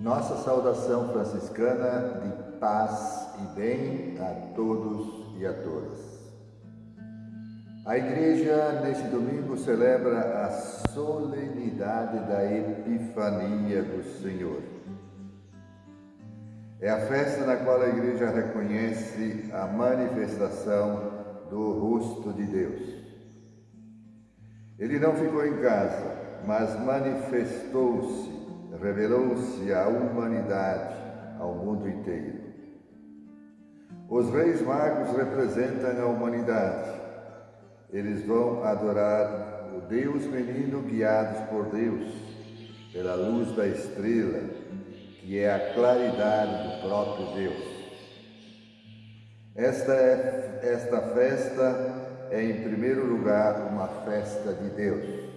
Nossa saudação franciscana de paz e bem a todos e a todas. A Igreja, neste domingo, celebra a solenidade da Epifania do Senhor. É a festa na qual a Igreja reconhece a manifestação do rosto de Deus. Ele não ficou em casa, mas manifestou-se, revelou-se à humanidade, ao mundo inteiro. Os reis magos representam a humanidade. Eles vão adorar o Deus menino guiados por Deus, pela luz da estrela, que é a claridade do próprio Deus. Esta, é, esta festa é, em primeiro lugar, uma festa de Deus.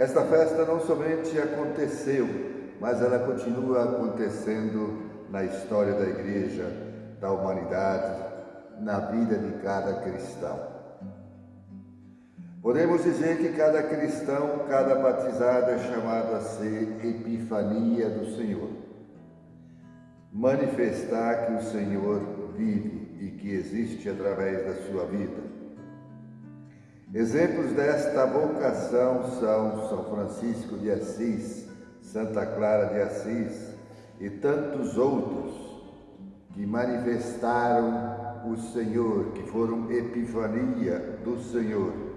Esta festa não somente aconteceu, mas ela continua acontecendo na história da Igreja, da humanidade, na vida de cada cristão. Podemos dizer que cada cristão, cada batizado é chamado a ser epifania do Senhor. Manifestar que o Senhor vive e que existe através da sua vida. Exemplos desta vocação são São Francisco de Assis, Santa Clara de Assis e tantos outros que manifestaram o Senhor, que foram epifania do Senhor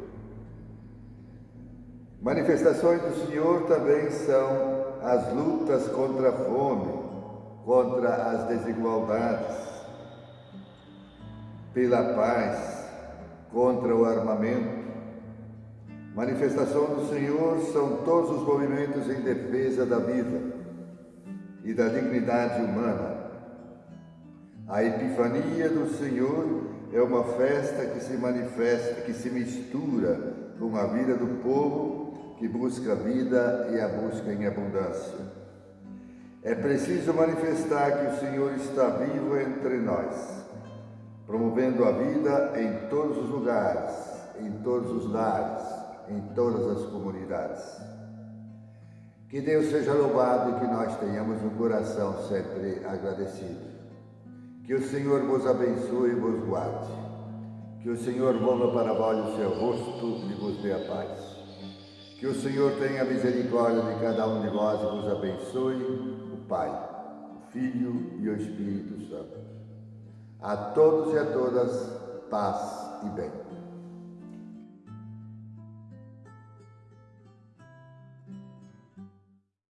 Manifestações do Senhor também são as lutas contra a fome, contra as desigualdades, pela paz, contra o armamento. Manifestação do Senhor são todos os movimentos em defesa da vida e da dignidade humana. A Epifania do Senhor é uma festa que se manifesta, que se mistura com a vida do povo que busca a vida e a busca em abundância. É preciso manifestar que o Senhor está vivo entre nós, promovendo a vida em todos os lugares, em todos os lares, em todas as comunidades. Que Deus seja louvado e que nós tenhamos um coração sempre agradecido. Que o Senhor vos abençoe e vos guarde. Que o Senhor volva para vós o seu rosto e vos dê a paz. Que o Senhor tenha misericórdia de cada um de vós e vos abençoe, o Pai, o Filho e o Espírito Santo. A todos e a todas, paz e bem.